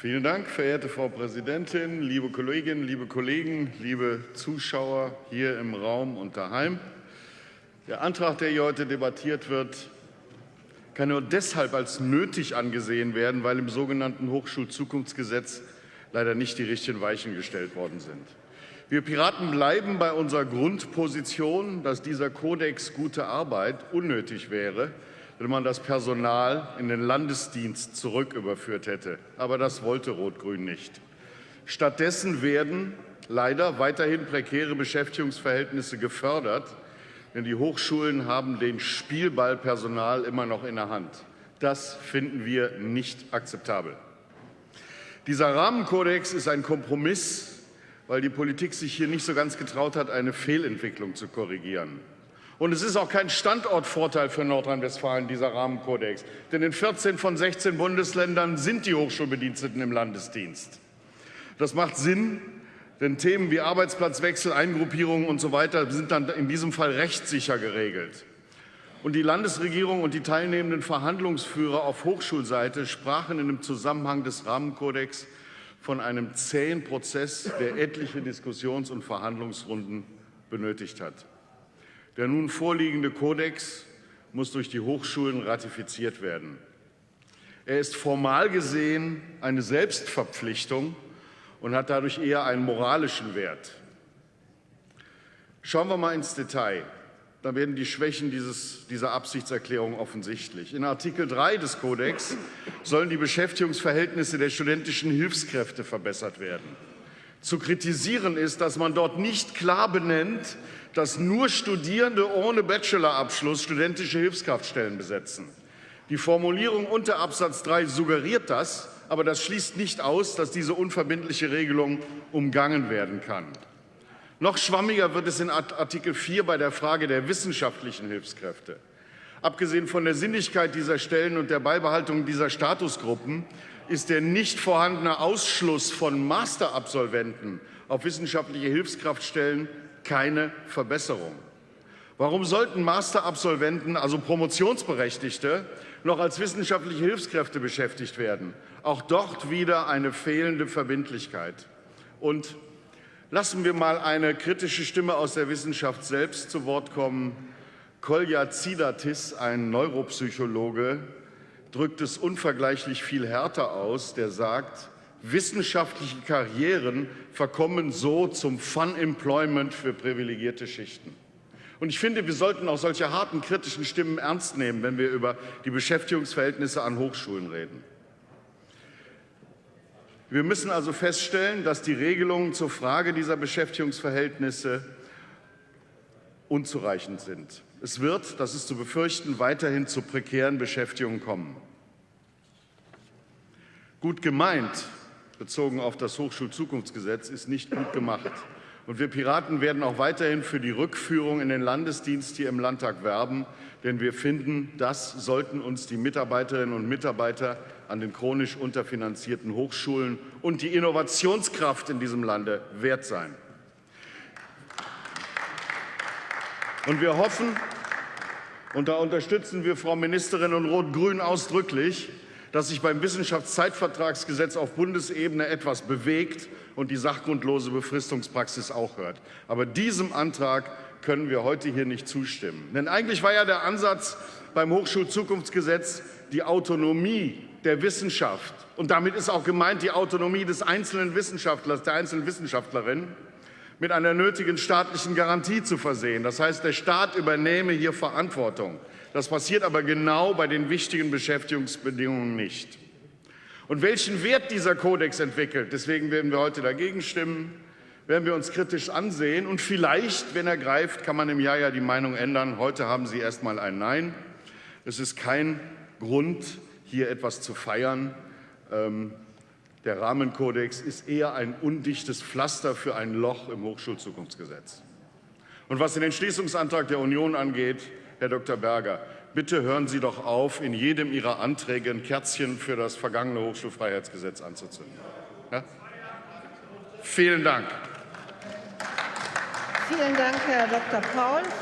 Vielen Dank, verehrte Frau Präsidentin, liebe Kolleginnen, liebe Kollegen, liebe Zuschauer hier im Raum und daheim. Der Antrag, der hier heute debattiert wird, kann nur deshalb als nötig angesehen werden, weil im sogenannten Hochschulzukunftsgesetz leider nicht die richtigen Weichen gestellt worden sind. Wir Piraten bleiben bei unserer Grundposition, dass dieser Kodex gute Arbeit unnötig wäre, wenn man das Personal in den Landesdienst zurücküberführt hätte. Aber das wollte Rot-Grün nicht. Stattdessen werden leider weiterhin prekäre Beschäftigungsverhältnisse gefördert, denn die Hochschulen haben den Spielballpersonal immer noch in der Hand. Das finden wir nicht akzeptabel. Dieser Rahmenkodex ist ein Kompromiss weil die Politik sich hier nicht so ganz getraut hat, eine Fehlentwicklung zu korrigieren. Und es ist auch kein Standortvorteil für Nordrhein-Westfalen, dieser Rahmenkodex. Denn in 14 von 16 Bundesländern sind die Hochschulbediensteten im Landesdienst. Das macht Sinn, denn Themen wie Arbeitsplatzwechsel, Eingruppierungen und so weiter sind dann in diesem Fall rechtssicher geregelt. Und die Landesregierung und die teilnehmenden Verhandlungsführer auf Hochschulseite sprachen in dem Zusammenhang des Rahmenkodex von einem zähen Prozess, der etliche Diskussions- und Verhandlungsrunden benötigt hat. Der nun vorliegende Kodex muss durch die Hochschulen ratifiziert werden. Er ist formal gesehen eine Selbstverpflichtung und hat dadurch eher einen moralischen Wert. Schauen wir mal ins Detail da werden die Schwächen dieses, dieser Absichtserklärung offensichtlich. In Artikel 3 des Kodex sollen die Beschäftigungsverhältnisse der studentischen Hilfskräfte verbessert werden. Zu kritisieren ist, dass man dort nicht klar benennt, dass nur Studierende ohne Bachelorabschluss studentische Hilfskraftstellen besetzen. Die Formulierung unter Absatz 3 suggeriert das, aber das schließt nicht aus, dass diese unverbindliche Regelung umgangen werden kann. Noch schwammiger wird es in Artikel 4 bei der Frage der wissenschaftlichen Hilfskräfte. Abgesehen von der Sinnigkeit dieser Stellen und der Beibehaltung dieser Statusgruppen ist der nicht vorhandene Ausschluss von Masterabsolventen auf wissenschaftliche Hilfskraftstellen keine Verbesserung. Warum sollten Masterabsolventen, also Promotionsberechtigte, noch als wissenschaftliche Hilfskräfte beschäftigt werden? Auch dort wieder eine fehlende Verbindlichkeit. Und Lassen wir mal eine kritische Stimme aus der Wissenschaft selbst zu Wort kommen. Kolja Zidatis, ein Neuropsychologe, drückt es unvergleichlich viel härter aus, der sagt, wissenschaftliche Karrieren verkommen so zum Fun-Employment für privilegierte Schichten. Und ich finde, wir sollten auch solche harten kritischen Stimmen ernst nehmen, wenn wir über die Beschäftigungsverhältnisse an Hochschulen reden. Wir müssen also feststellen, dass die Regelungen zur Frage dieser Beschäftigungsverhältnisse unzureichend sind. Es wird, das ist zu befürchten, weiterhin zu prekären Beschäftigungen kommen. Gut gemeint, bezogen auf das Hochschulzukunftsgesetz, ist nicht gut gemacht. Und wir Piraten werden auch weiterhin für die Rückführung in den Landesdienst hier im Landtag werben, denn wir finden, das sollten uns die Mitarbeiterinnen und Mitarbeiter an den chronisch unterfinanzierten Hochschulen und die Innovationskraft in diesem Lande wert sein. Und wir hoffen, und da unterstützen wir Frau Ministerin und Rot-Grün ausdrücklich, dass sich beim Wissenschaftszeitvertragsgesetz auf Bundesebene etwas bewegt und die sachgrundlose Befristungspraxis auch hört. Aber diesem Antrag können wir heute hier nicht zustimmen. Denn eigentlich war ja der Ansatz beim Hochschulzukunftsgesetz die Autonomie der Wissenschaft. Und damit ist auch gemeint die Autonomie des einzelnen Wissenschaftlers, der einzelnen Wissenschaftlerin, mit einer nötigen staatlichen Garantie zu versehen. Das heißt, der Staat übernehme hier Verantwortung. Das passiert aber genau bei den wichtigen Beschäftigungsbedingungen nicht. Und welchen Wert dieser Kodex entwickelt, deswegen werden wir heute dagegen stimmen, werden wir uns kritisch ansehen. Und vielleicht, wenn er greift, kann man im Jahr ja die Meinung ändern. Heute haben Sie erst mal ein Nein. Es ist kein Grund, hier etwas zu feiern. Ähm, der Rahmenkodex ist eher ein undichtes Pflaster für ein Loch im Hochschulzukunftsgesetz. Und was den Entschließungsantrag der Union angeht, Herr Dr. Berger, bitte hören Sie doch auf, in jedem Ihrer Anträge ein Kerzchen für das vergangene Hochschulfreiheitsgesetz anzuzünden. Ja? Vielen Dank. Vielen Dank, Herr Dr. Paul.